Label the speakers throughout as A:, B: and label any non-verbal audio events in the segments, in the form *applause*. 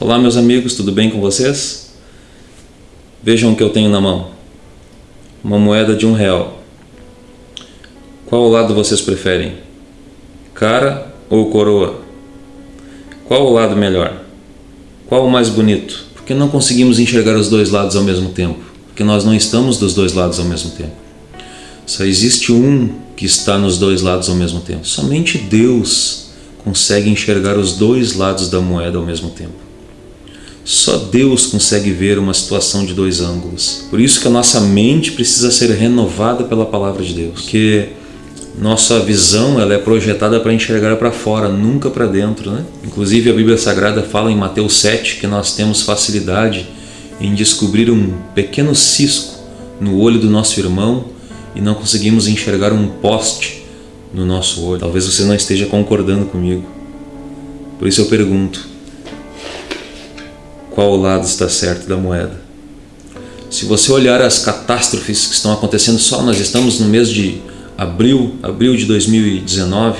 A: Olá meus amigos, tudo bem com vocês? Vejam o que eu tenho na mão. Uma moeda de um real. Qual lado vocês preferem? Cara ou coroa? Qual o lado melhor? Qual o mais bonito? Porque não conseguimos enxergar os dois lados ao mesmo tempo. Porque nós não estamos dos dois lados ao mesmo tempo. Só existe um que está nos dois lados ao mesmo tempo. Somente Deus consegue enxergar os dois lados da moeda ao mesmo tempo. Só Deus consegue ver uma situação de dois ângulos. Por isso que a nossa mente precisa ser renovada pela palavra de Deus. Porque nossa visão ela é projetada para enxergar para fora, nunca para dentro. Né? Inclusive a Bíblia Sagrada fala em Mateus 7 que nós temos facilidade em descobrir um pequeno cisco no olho do nosso irmão e não conseguimos enxergar um poste no nosso olho. Talvez você não esteja concordando comigo. Por isso eu pergunto, qual lado está certo da moeda. Se você olhar as catástrofes que estão acontecendo só, nós estamos no mês de abril, abril de 2019,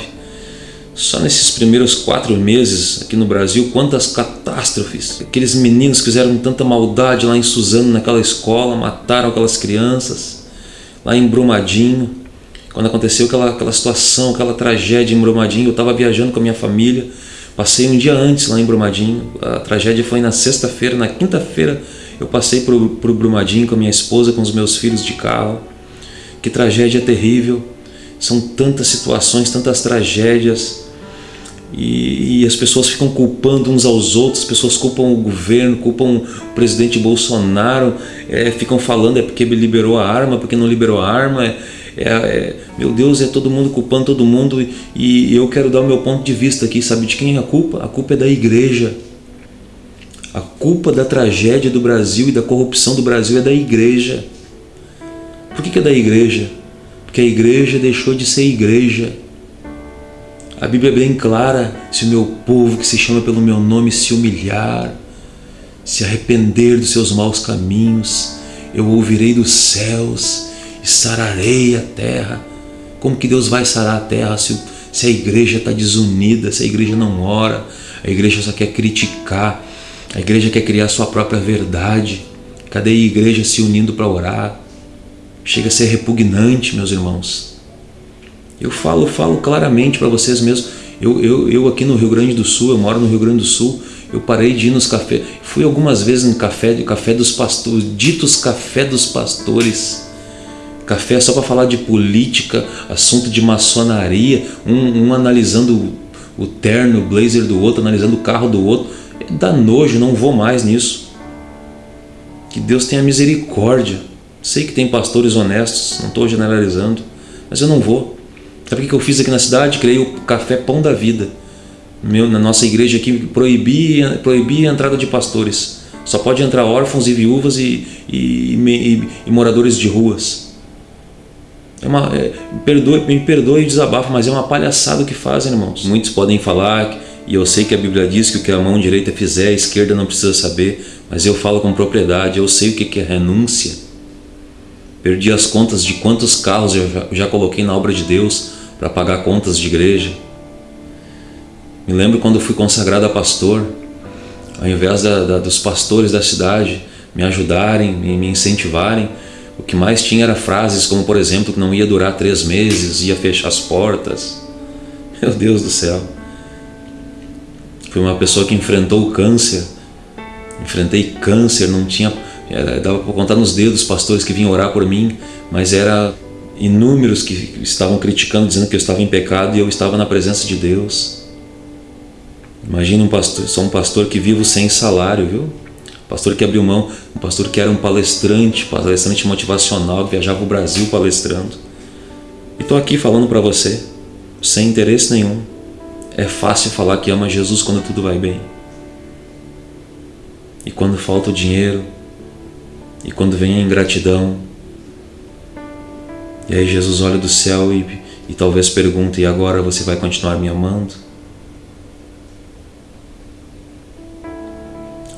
A: só nesses primeiros quatro meses aqui no Brasil, quantas catástrofes. Aqueles meninos fizeram tanta maldade lá em Suzano, naquela escola, mataram aquelas crianças. Lá em Brumadinho, quando aconteceu aquela, aquela situação, aquela tragédia em Brumadinho, eu estava viajando com a minha família, Passei um dia antes lá em Brumadinho, a tragédia foi na sexta-feira, na quinta-feira eu passei para o Brumadinho com a minha esposa, com os meus filhos de carro. Que tragédia terrível, são tantas situações, tantas tragédias e, e, as pessoas ficam culpando uns aos outros, as pessoas culpam o governo, culpam o presidente Bolsonaro, é, ficam falando é porque ele liberou a arma, porque não liberou a arma, é, é, é, meu Deus, é todo mundo culpando todo mundo e, e eu quero dar o meu ponto de vista aqui, sabe de quem é a culpa? A culpa é da igreja. A culpa da tragédia do Brasil e da corrupção do Brasil é da igreja. Por que, que é da igreja? Porque a igreja deixou de ser igreja. A Bíblia é bem clara, se o meu povo que se chama pelo meu nome se humilhar, se arrepender dos seus maus caminhos, eu ouvirei dos céus e sararei a terra. Como que Deus vai sarar a terra se, se a igreja está desunida, se a igreja não ora, a igreja só quer criticar, a igreja quer criar sua própria verdade. Cadê a igreja se unindo para orar? Chega a ser repugnante, meus irmãos. Eu falo, falo claramente para vocês mesmos. Eu, eu, eu aqui no Rio Grande do Sul, eu moro no Rio Grande do Sul, eu parei de ir nos cafés, fui algumas vezes no café, café dos pastores, ditos café dos pastores, café só para falar de política, assunto de maçonaria, um, um analisando o, o terno, o blazer do outro, analisando o carro do outro. Dá nojo, não vou mais nisso. Que Deus tenha misericórdia. Sei que tem pastores honestos, não estou generalizando, mas eu não vou. Sabe o que eu fiz aqui na cidade? Criei o Café Pão da Vida. Meu, na nossa igreja aqui, proibi, proibi a entrada de pastores. Só pode entrar órfãos e viúvas e, e, e, e moradores de ruas. É uma, é, perdoe, me perdoe o desabafo, mas é uma palhaçada o que fazem, irmãos. Muitos podem falar, e eu sei que a Bíblia diz que o que a mão direita fizer, a esquerda não precisa saber, mas eu falo com propriedade, eu sei o que é renúncia. Perdi as contas de quantos carros eu já, já coloquei na obra de Deus para pagar contas de igreja. Me lembro quando fui consagrado a pastor, ao invés da, da, dos pastores da cidade me ajudarem, me, me incentivarem, o que mais tinha era frases como, por exemplo, que não ia durar três meses, ia fechar as portas. *laughs* Meu Deus do céu. Fui uma pessoa que enfrentou o câncer. Enfrentei câncer, não tinha... Era, dava para contar nos dedos pastores que vinham orar por mim, mas era inúmeros que estavam criticando, dizendo que eu estava em pecado e eu estava na presença de Deus. Imagina um pastor, sou um pastor que vivo sem salário, viu? pastor que abriu mão, um pastor que era um palestrante, palestrante motivacional, que viajava o Brasil palestrando. E estou aqui falando para você, sem interesse nenhum. É fácil falar que ama Jesus quando tudo vai bem. E quando falta o dinheiro, e quando vem a ingratidão, e aí Jesus olha do céu e, e talvez pergunta, e agora você vai continuar me amando?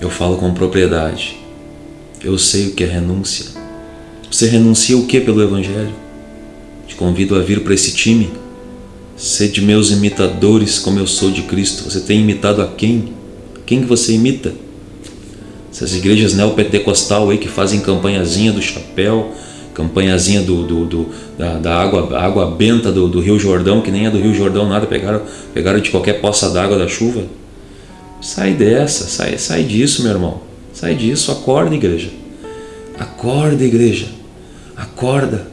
A: Eu falo com propriedade. Eu sei o que é renúncia. Você renuncia o que pelo Evangelho? Te convido a vir para esse time. Sede meus imitadores como eu sou de Cristo. Você tem imitado a quem? Quem que você imita? Essas igrejas neopentecostal aí que fazem campanhazinha do chapéu, campanhazinha do, do, do da, da, água, água benta do, do, Rio Jordão, que nem é do Rio Jordão nada, pegaram, pegaram de qualquer poça d'água da chuva. Sai dessa, sai, sai disso, meu irmão. Sai disso, acorda, igreja. Acorda, igreja. Acorda.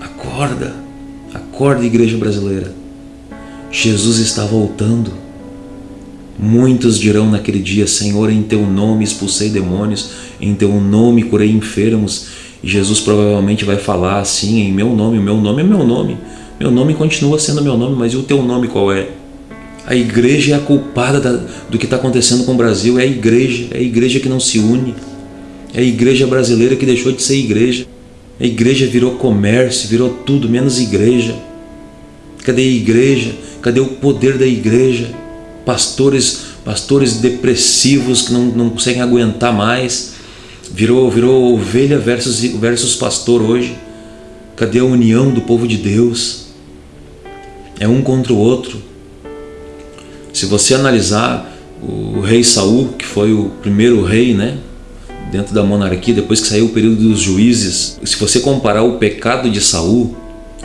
A: Acorda. Acorda, igreja brasileira. Jesus está voltando. Muitos dirão naquele dia: Senhor, em teu nome expulsei demônios, em teu nome curei enfermos. Jesus provavelmente vai falar assim: em meu nome, meu nome é meu nome. Meu nome continua sendo meu nome, mas e o teu nome qual é? A igreja é a culpada da, do que está acontecendo com o Brasil. É a igreja, é a igreja que não se une. É a igreja brasileira que deixou de ser igreja. A igreja virou comércio, virou tudo menos igreja. Cadê a igreja? Cadê o poder da igreja? Pastores, pastores depressivos que não, não conseguem aguentar mais. Virou, virou ovelha versus, versus pastor hoje. Cadê a união do povo de Deus? É um contra o outro. Se você analisar o rei Saul, que foi o primeiro rei, né, dentro da monarquia, depois que saiu o período dos juízes, se você comparar o pecado de Saul,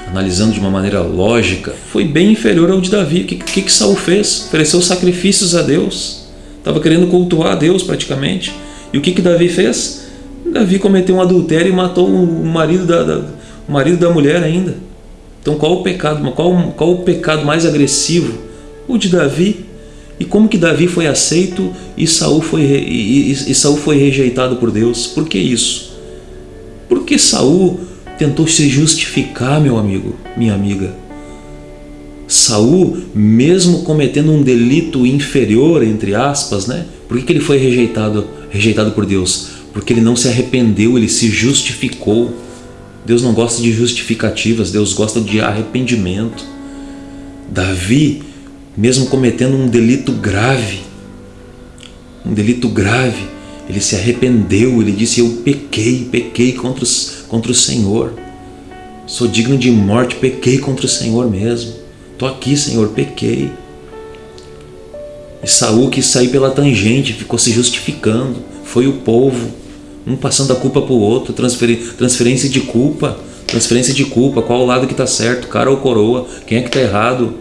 A: analisando de uma maneira lógica, foi bem inferior ao de Davi. O que, que, que Saul fez? Ofereceu sacrifícios a Deus. Estava querendo cultuar a Deus praticamente. E o que, que Davi fez? Davi cometeu um adultério e matou o marido da, da, o marido da mulher ainda. Então qual o pecado? Qual, qual o pecado mais agressivo o de Davi. E como que Davi foi aceito e Saul foi, e, e, e Saul foi rejeitado por Deus? Por que isso? Porque Saul tentou se justificar, meu amigo, minha amiga. Saul, mesmo cometendo um delito inferior, entre aspas, né? Por que, que ele foi rejeitado, rejeitado por Deus? Porque ele não se arrependeu, ele se justificou. Deus não gosta de justificativas, Deus gosta de arrependimento. Davi mesmo cometendo um delito grave, um delito grave, ele se arrependeu, ele disse: Eu pequei, pequei contra, os, contra o Senhor, sou digno de morte, pequei contra o Senhor mesmo. Estou aqui, Senhor, pequei. E Saul quis sair pela tangente, ficou se justificando. Foi o povo, um passando a culpa para o outro, transferência de culpa, transferência de culpa, qual o lado que está certo, cara ou coroa, quem é que está errado?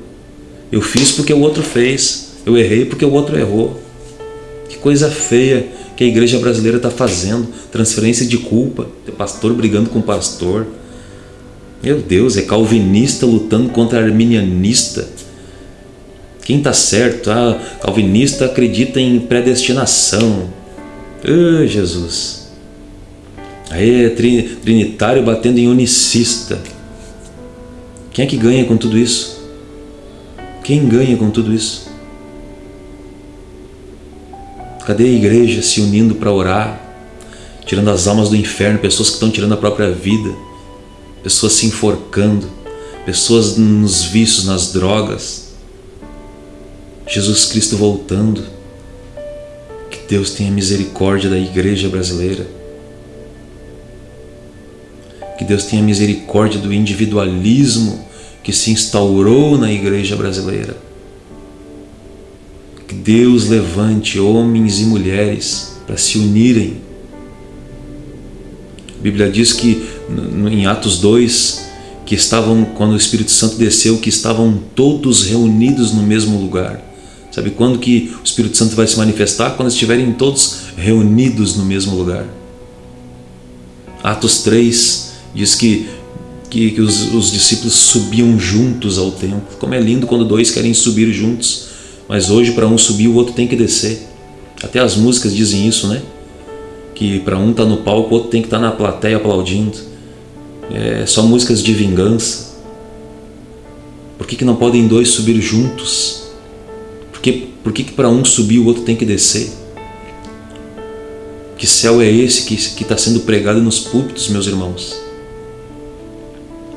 A: Eu fiz porque o outro fez. Eu errei porque o outro errou. Que coisa feia que a igreja brasileira está fazendo. Transferência de culpa. Pastor brigando com pastor. Meu Deus, é calvinista lutando contra arminianista. Quem está certo? Ah, calvinista acredita em predestinação. Ah, Jesus. Aí trinitário batendo em unicista. Quem é que ganha com tudo isso? Quem ganha com tudo isso? Cadê a igreja se unindo para orar, tirando as almas do inferno, pessoas que estão tirando a própria vida, pessoas se enforcando, pessoas nos vícios, nas drogas? Jesus Cristo voltando. Que Deus tenha misericórdia da igreja brasileira. Que Deus tenha misericórdia do individualismo que se instaurou na igreja brasileira. Que Deus levante homens e mulheres para se unirem. A Bíblia diz que em Atos 2 que estavam quando o Espírito Santo desceu, que estavam todos reunidos no mesmo lugar. Sabe quando que o Espírito Santo vai se manifestar? Quando estiverem todos reunidos no mesmo lugar. Atos 3 diz que que, que os, os, discípulos subiam juntos ao templo. Como é lindo quando dois querem subir juntos, mas hoje para um subir o outro tem que descer. Até as músicas dizem isso, né? Que para um tá no palco, o outro tem que estar tá na plateia aplaudindo. É só músicas de vingança. Por que, que não podem dois subir juntos? Por que, por que, que para um subir o outro tem que descer? Que céu é esse que está sendo pregado nos púlpitos, meus irmãos?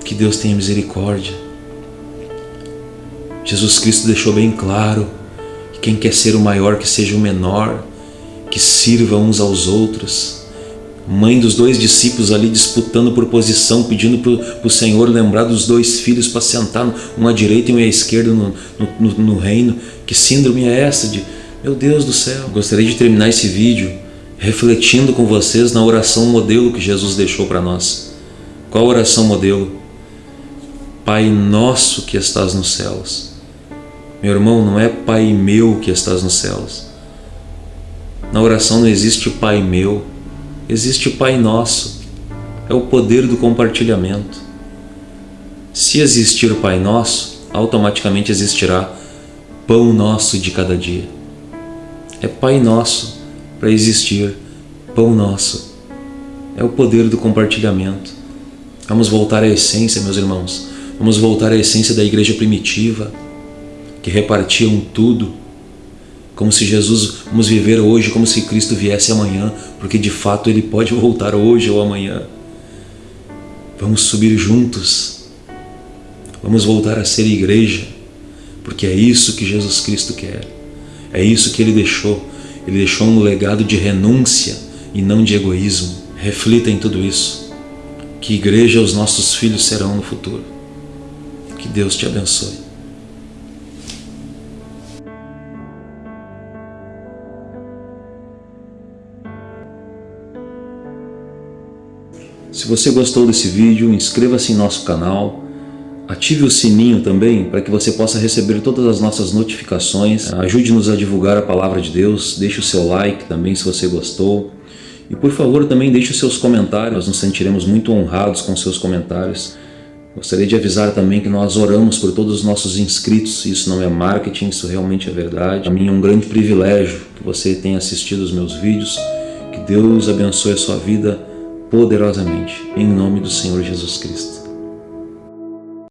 A: Que Deus tenha misericórdia. Jesus Cristo deixou bem claro que quem quer ser o maior, que seja o menor, que sirva uns aos outros. Mãe dos dois discípulos ali disputando por posição, pedindo para o Senhor lembrar dos dois filhos para sentar um à direita e um à esquerda no, no, no, reino. Que síndrome é essa de, Meu Deus do céu! Gostaria de terminar esse vídeo refletindo com vocês na oração modelo que Jesus deixou para nós. Qual oração modelo? Pai nosso que estás nos céus. Meu irmão, não é Pai meu que estás nos céus. Na oração não existe Pai meu, existe Pai nosso. É o poder do compartilhamento. Se existir Pai nosso, automaticamente existirá Pão nosso de cada dia. É Pai nosso para existir pão nosso. É o poder do compartilhamento. Vamos voltar à essência, meus irmãos. Vamos voltar à essência da igreja primitiva, que repartiam tudo, como se Jesus, vamos viver hoje como se Cristo viesse amanhã, porque de fato Ele pode *laughs* voltar hoje ou amanhã. Vamos subir juntos. Vamos voltar a ser igreja, porque é isso que Jesus Cristo quer. É isso que Ele deixou ele deixou um legado de renúncia e não de egoísmo. Reflita em tudo isso. Que igreja os nossos filhos serão no futuro. Que Deus te abençoe. Se você gostou desse vídeo, inscreva-se em nosso canal Ative o sininho também para que você possa receber todas as nossas notificações. Ajude-nos a divulgar a palavra de Deus. Deixe o seu like também se você gostou. E por favor também deixe os seus comentários. Nós nos sentiremos muito honrados com seus comentários. Gostaria de avisar também que nós oramos por todos os nossos inscritos. Isso não é marketing, isso realmente é verdade. Para mim é um grande privilégio que você tenha assistido os meus vídeos. Que Deus abençoe a sua vida poderosamente. Em nome do Senhor Jesus Cristo.